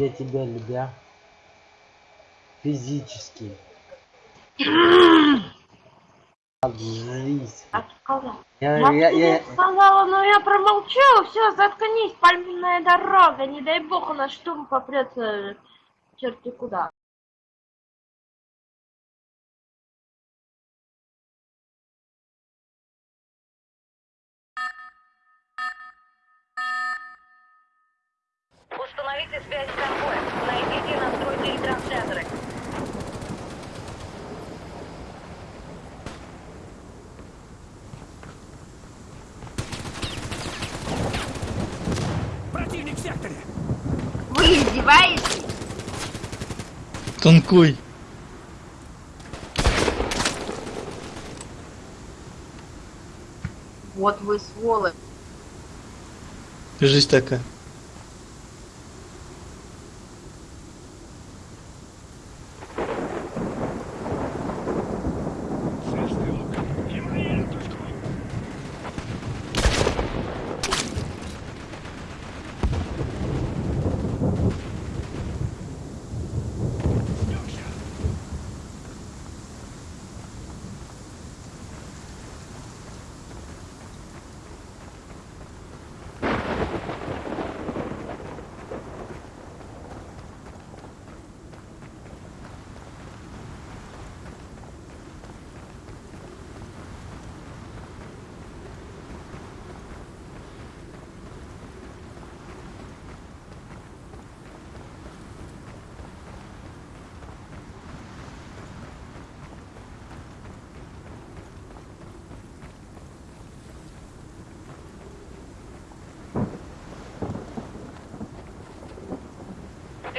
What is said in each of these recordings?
Я тебя любя. Физически. Сказал. Я, Я, я, я, сказала, но я промолчал. Все, заткнись, пальминная дорога. Не дай бог у нас штурм попрется черти куда. Установите связь с конвоем. Найдите и настройте ретрансляторы. Противник в секторе! Вы издеваетесь? Танкуй. Вот вы сволочь. Жизнь такая.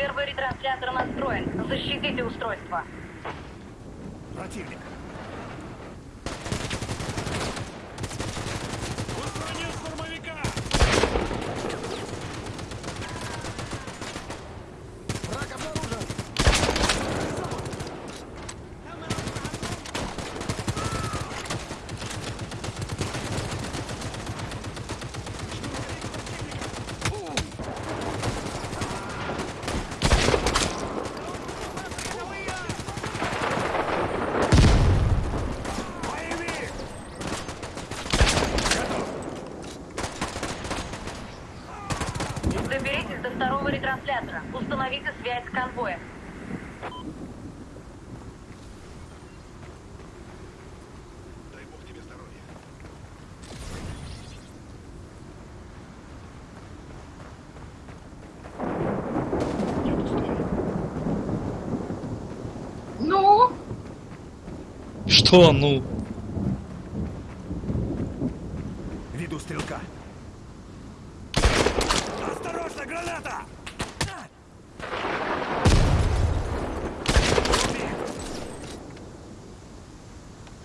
Первый ретранслятор настроен. Защитите устройство. Противник! Устранил штурмовика! Враг обнаружен! Боевик! Доберитесь до второго ретранслятора. Установите связь с конвоем. Дай бог тебе здоровья. Я пустой. Ну, Что, ну? Веду стрелка. Осторожно, граната!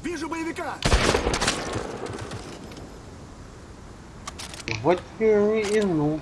Вижу боевика! вот и ну.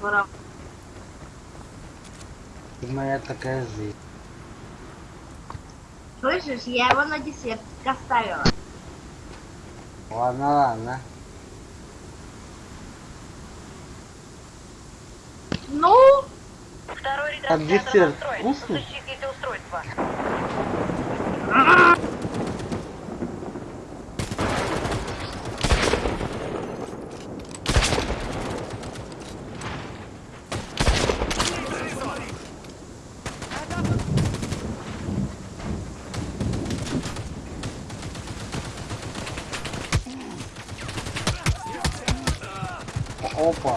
Враг. Моя такая жизнь. Слышишь, я его на десерт оставила. Ладно, ладно. Ну, Второй А ретранслятор десерт настроен. вкусный? Защитите устройство. Опа.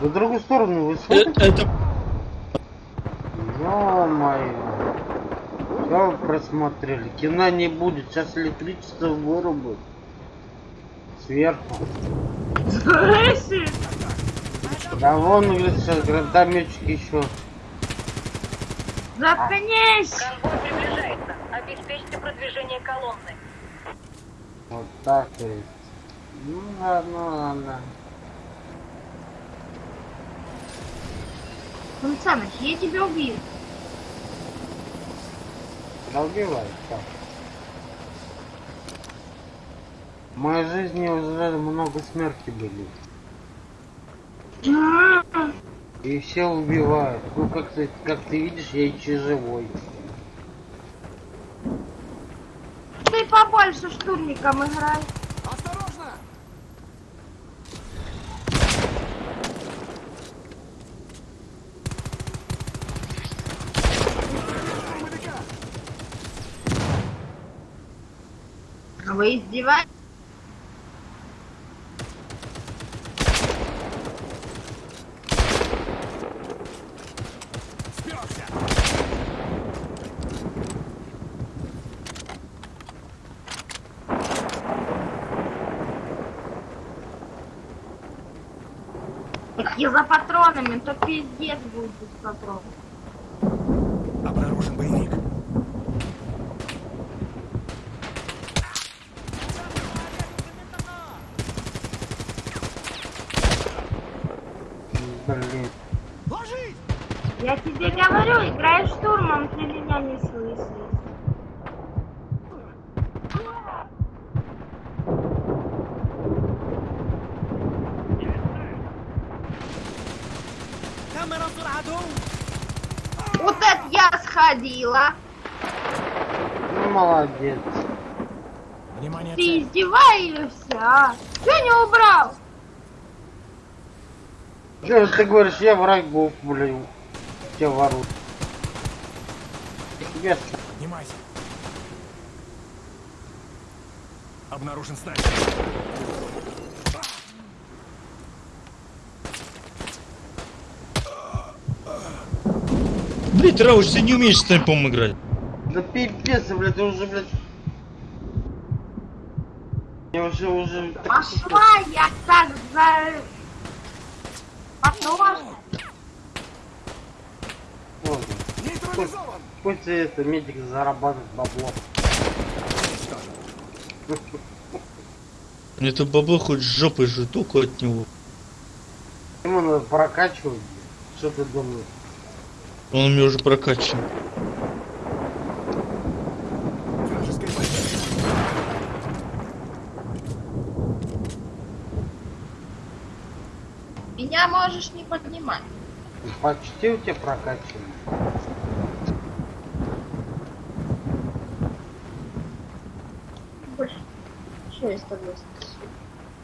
В другую сторону вы Э, смотрите? Это... Ё-моё. Все просмотрели. Кино не будет. Сейчас электричество вырубят. Сверху. слышишь? Да вон, говорит, сейчас гранатометчик еще. Заткнись! Конвой приближается. Обеспечьте продвижение колонны. Вот так вот. Ну ладно, ладно. Сан Саныч, я тебя убью. Да убивай, так. В моей жизни уже много смерти были. И все убивают. Ну как ты, как ты видишь, я еще живой. Ты побольше штурмиком играй. Вы издеваетесь? Я за патронами, то пиздец будет без патронов. Обнаружен боевик. Блин. Ложись! Я тебе играй штурмом, ты меня не слышишь. Вот это я сходила. Ну молодец. Внимание, Ты издеваешься, а? Чего не убрал? Че ты говоришь, я врагов, блин. Тебя ворут. Тебе Поднимайся. Обнаружен снайпер. Блять, Рауш, ты не умеешь снайпом играть. Да пипец, блядь, ты уже, блядь. Я уже, уже... Пошла я так за... Ладно. Нейтрализован! Пусть это медик зарабатывает бабло. Это бабло хоть с жопой же, только от него. Ему надо прокачивать. Что ты думаешь? Он у меня уже прокачан. Меня можешь не поднимать. Почти у тебя прокачано. Больше. Что я 180?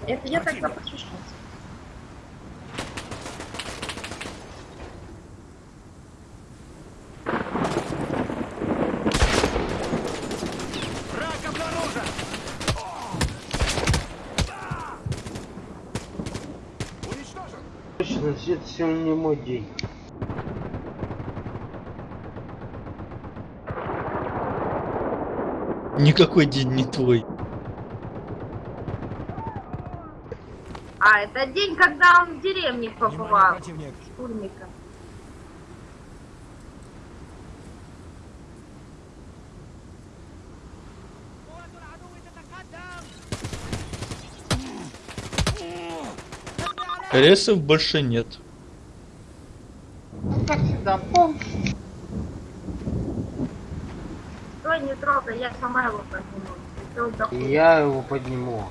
Это я тогда обнаружен! Уничтожен! Точно, это сегодня не мой день. Никакой день не твой. А, это день, когда он в деревне побывал. Штурмика. Ресов больше нет. Как всегда, помнишь? Стой, не трогай, я сама его подниму. Я его подниму.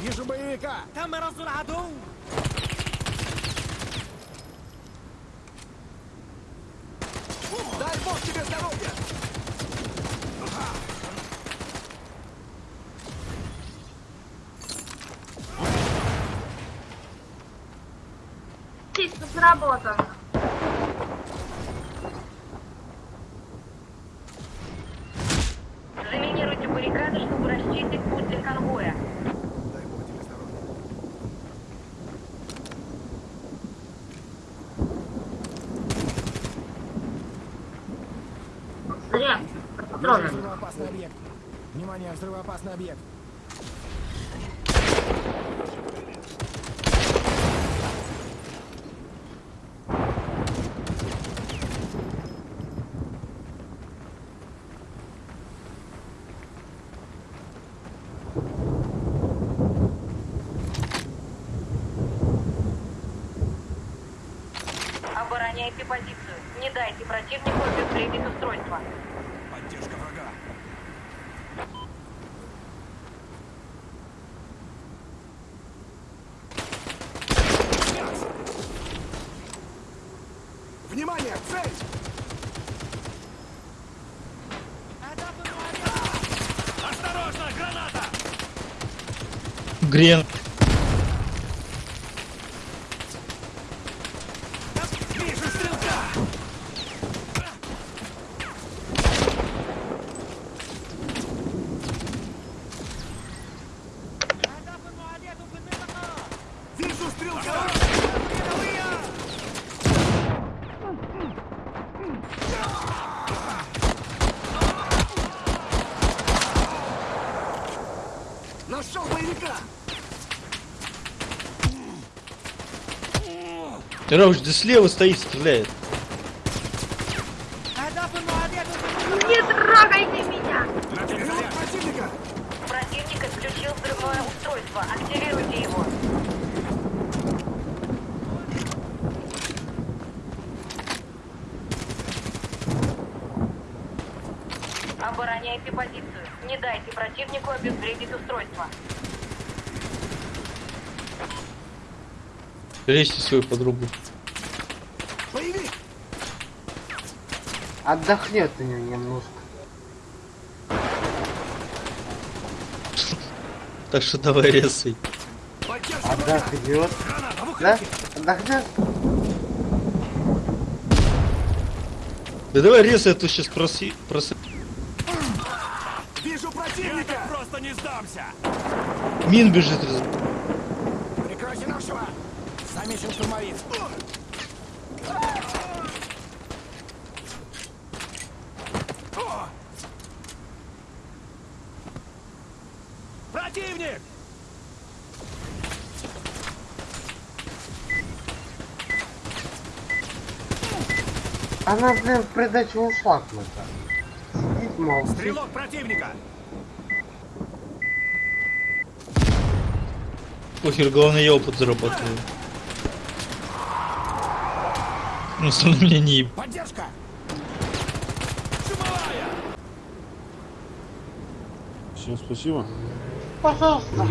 Вижу боевика! Дай бог тебе здоровья! Чисто сработано. Патроны. взрывоопасный объект. Внимание, взрывоопасный объект. Обороняйте позицию. Не дайте противнику обезвредить устройство. Поддержка врага. Внимание, цель! Осторожно, граната! Грен. Вижу стрелка! Вижу стрелка! Нашел боевика! Рауш, да слева стоит, стреляет. Не трогайте меня! Противник отключил взрывное устройство. Активируйте его. Обороняйте позицию. Не дайте противнику обезвредить устройство. Режьте свою подругу. Отдохнет у него немножко. Так что давай резай. Отдохнет. Да? Отдохнет? Да давай резай, а то сейчас проси... проси... Вижу противника! Я просто не сдамся! Мин бежит. раз- Она, блин, в придачу ушла куда-то. Сидит, молчит. Стрелок противника! Похер, главное я опыт зарабатываю. Ну, остальное меня не еб- Поддержка! Чумовая! Всем спасибо. Пожалуйста.